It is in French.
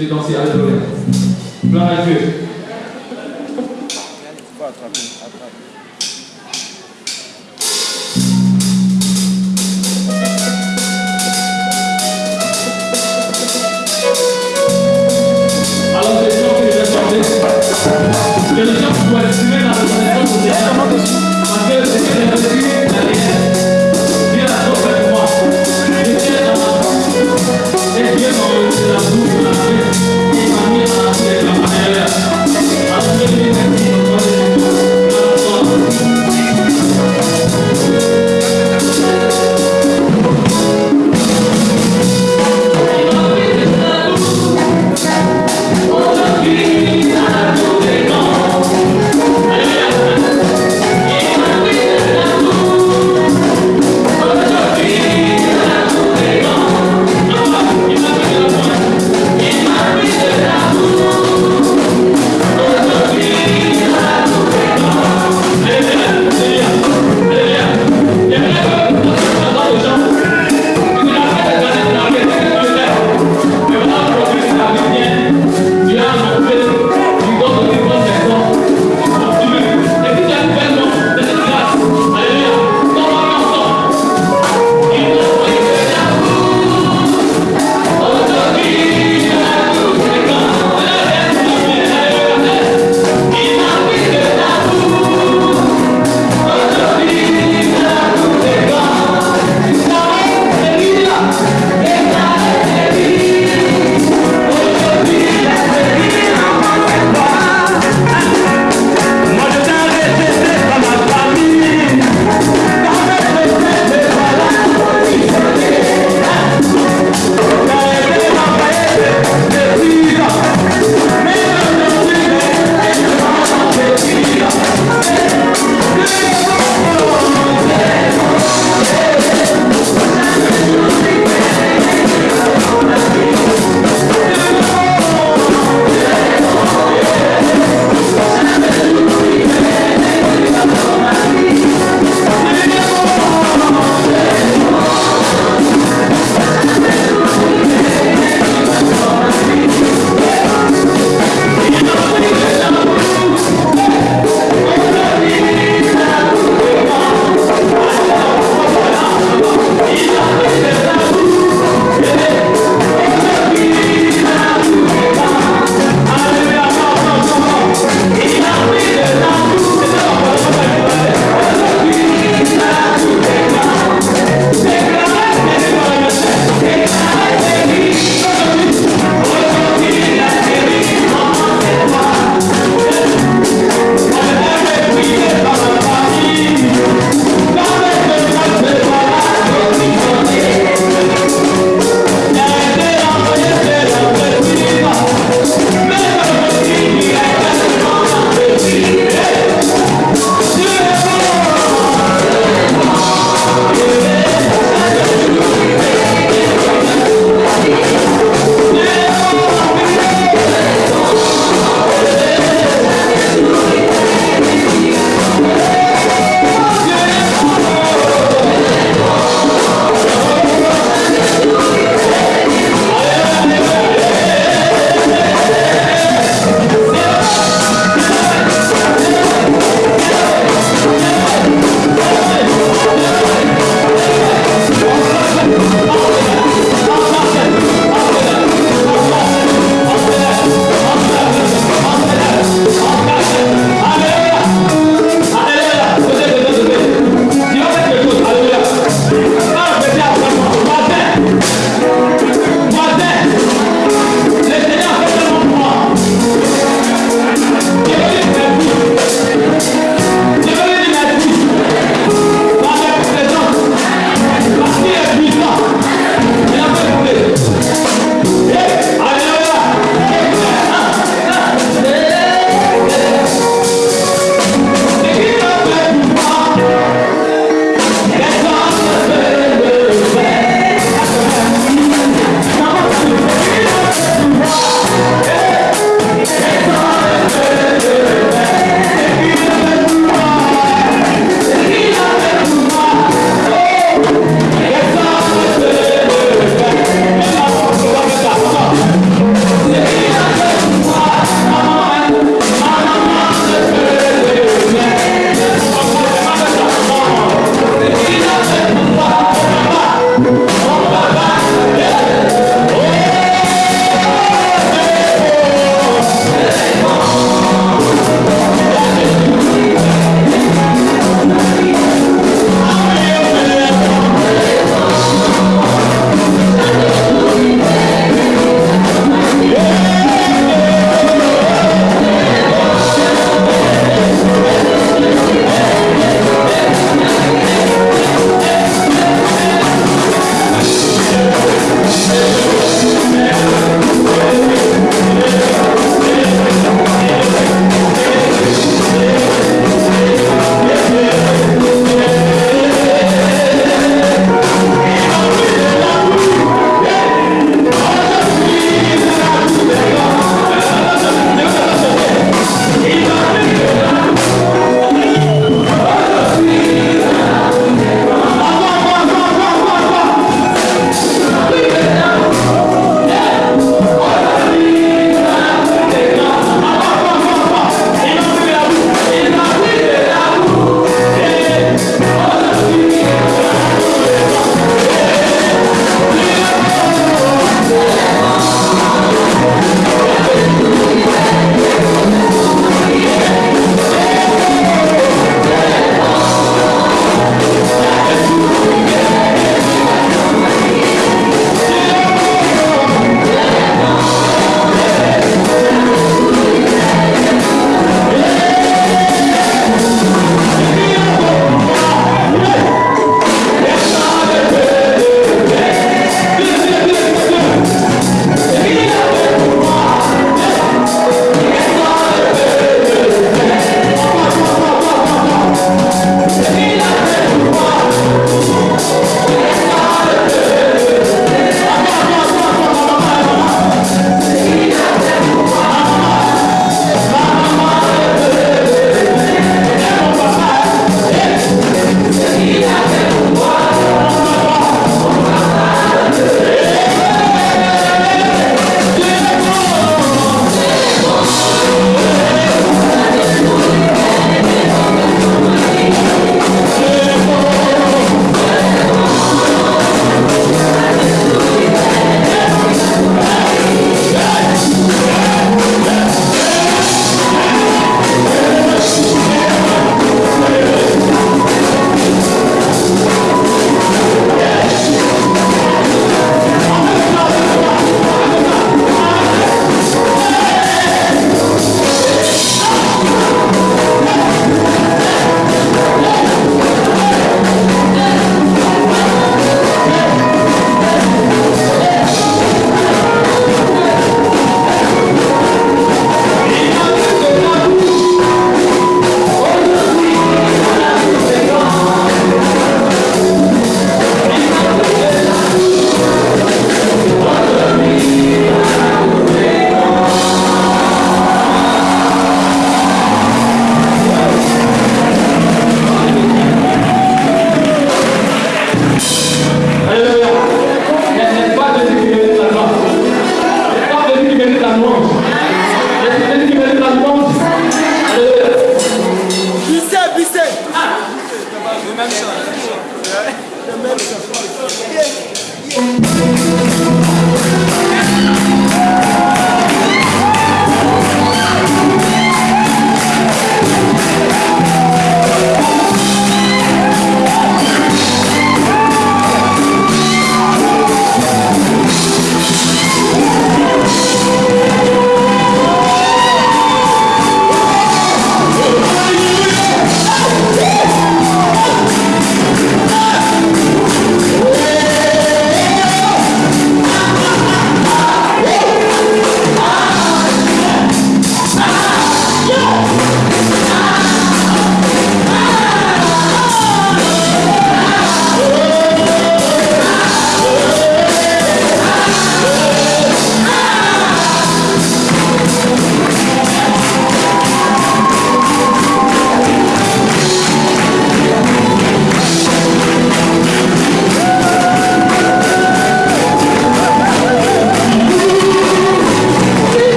venez danser. Alléluia. Gloire à Dieu. Faut attraper, attraper.